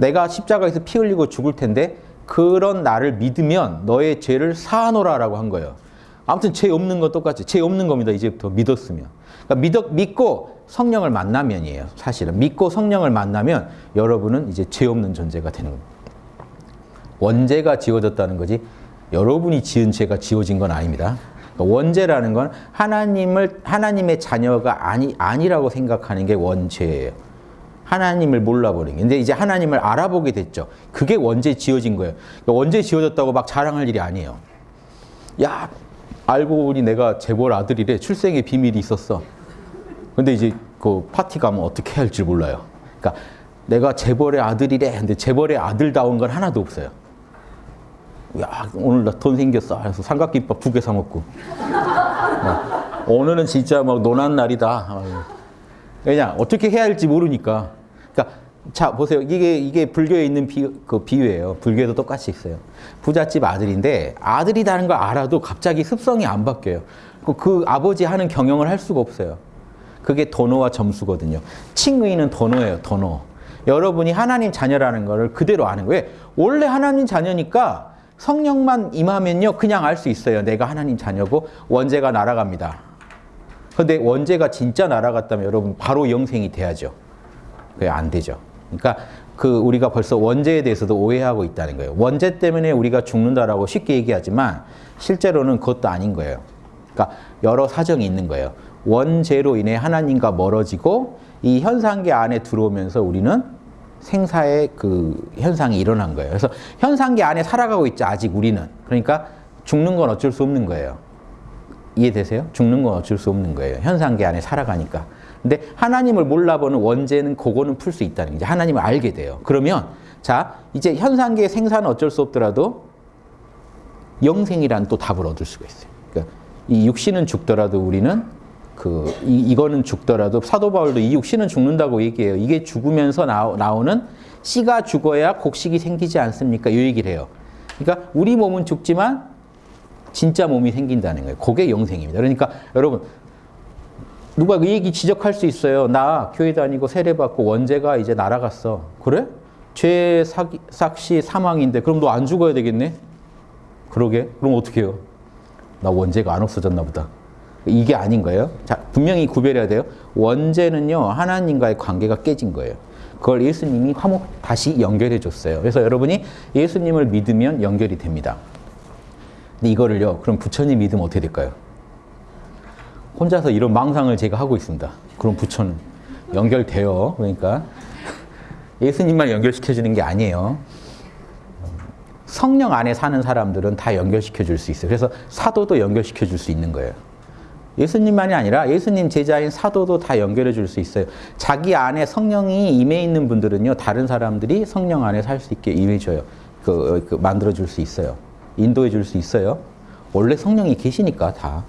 내가 십자가에서 피 흘리고 죽을 텐데 그런 나를 믿으면 너의 죄를 사하노라라고 한 거예요. 아무튼 죄 없는 건 똑같이 죄 없는 겁니다. 이제부터 믿었으면. 그러니까 믿, 믿고 성령을 만나면이에요. 사실은 믿고 성령을 만나면 여러분은 이제 죄 없는 존재가 되는 겁니다. 원죄가 지워졌다는 거지 여러분이 지은 죄가 지워진 건 아닙니다. 그러니까 원죄라는 건 하나님을 하나님의 자녀가 아니 아니라고 생각하는 게 원죄예요. 하나님을 몰라버린 게. 근데 이제 하나님을 알아보게 됐죠. 그게 원죄 지어진 거예요. 그러니까 원죄 지어졌다고 막 자랑할 일이 아니에요. 야, 알고 보니 내가 재벌 아들이래. 출생의 비밀이 있었어. 근데 이제 그 파티 가면 어떻게 할지 몰라요. 그러니까 내가 재벌의 아들이래. 근데 재벌의 아들다운 건 하나도 없어요. 야, 오늘 나 돈 생겼어. 그래서 삼각김밥 두 개 사 먹고. 어, 오늘은 진짜 막 노는 날이다. 아유. 왜냐 어떻게 해야 할지 모르니까. 그러니까 자 보세요. 이게 이게 불교에 있는 비, 그 비유예요. 불교에도 똑같이 있어요. 부잣집 아들인데 아들이라는 걸 알아도 갑자기 습성이 안 바뀌어요. 그, 그 아버지 하는 경영을 할 수가 없어요. 그게 도노와 점수거든요. 칭의는 도노예요. 도노. 여러분이 하나님 자녀라는 것을 그대로 아는 거예요. 원래 하나님 자녀니까 성령만 임하면요. 그냥 알 수 있어요. 내가 하나님 자녀고 원죄가 날아갑니다. 근데 원죄가 진짜 날아갔다면 여러분 바로 영생이 돼야죠. 그게 안 되죠. 그러니까 그 우리가 벌써 원죄에 대해서도 오해하고 있다는 거예요. 원죄 때문에 우리가 죽는다라고 쉽게 얘기하지만 실제로는 그것도 아닌 거예요. 그러니까 여러 사정이 있는 거예요. 원죄로 인해 하나님과 멀어지고 이 현상계 안에 들어오면서 우리는 생사의 그 현상이 일어난 거예요. 그래서 현상계 안에 살아가고 있죠. 아직 우리는. 그러니까 죽는 건 어쩔 수 없는 거예요. 이해되세요? 죽는 건 어쩔 수 없는 거예요. 현상계 안에 살아가니까. 근데 하나님을 몰라보는 원죄는 그거는 풀 수 있다는 거죠. 하나님을 알게 돼요. 그러면 자 이제 현상계의 생사는 어쩔 수 없더라도 영생이란 또 답을 얻을 수가 있어요. 그러니까 이 육신은 죽더라도 우리는 그 이, 이거는 죽더라도 사도 바울도 이 육신은 죽는다고 얘기해요. 이게 죽으면서 나오, 나오 는 씨가 죽어야 곡식이 생기지 않습니까? 이 얘기를 해요. 그러니까 우리 몸은 죽지만 진짜 몸이 생긴다는 거예요. 그게 영생입니다. 그러니까 여러분 누가 그 얘기 지적할 수 있어요. 나 교회 다니고 세례 받고 원죄가 이제 날아갔어. 그래? 죄 삭, 삭시 사망인데 그럼 너 안 죽어야 되겠네? 그러게? 그럼 어떻게 해요? 나 원죄가 안 없어졌나 보다. 이게 아닌 거예요. 자, 분명히 구별해야 돼요. 원죄는요, 하나님과의 관계가 깨진 거예요. 그걸 예수님이 화목 다시 연결해 줬어요. 그래서 여러분이 예수님을 믿으면 연결이 됩니다. 근데 이거를요, 그럼 부처님 믿으면 어떻게 될까요? 혼자서 이런 망상을 제가 하고 있습니다. 그럼 부처는 연결돼요. 그러니까 예수님만 연결시켜주는 게 아니에요. 성령 안에 사는 사람들은 다 연결시켜 줄 수 있어요. 그래서 사도도 연결시켜 줄 수 있는 거예요. 예수님만이 아니라 예수님 제자인 사도도 다 연결해 줄 수 있어요. 자기 안에 성령이 임해 있는 분들은요, 다른 사람들이 성령 안에 살 수 있게 임해 줘요. 그, 그 만들어 줄 수 있어요. 인도해 줄 수 있어요. 원래 성령이 계시니까 다.